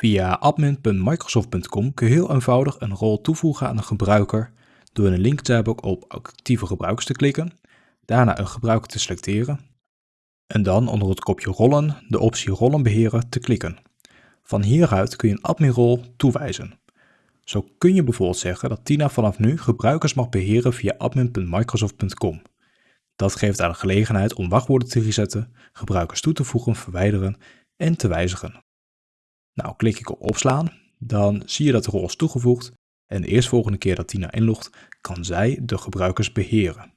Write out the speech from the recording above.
Via admin.microsoft.com kun je heel eenvoudig een rol toevoegen aan een gebruiker door in link tab op actieve gebruikers te klikken, daarna een gebruiker te selecteren en dan onder het kopje rollen de optie rollen beheren te klikken. Van hieruit kun je een adminrol toewijzen. Zo kun je bijvoorbeeld zeggen dat Tina vanaf nu gebruikers mag beheren via admin.microsoft.com. Dat geeft haar de gelegenheid om wachtwoorden te resetten, gebruikers toe te voegen, verwijderen en te wijzigen. Nou, klik ik op opslaan, dan zie je dat de rol is toegevoegd en de eerstvolgende keer dat Tina inlogt, kan zij de gebruikers beheren.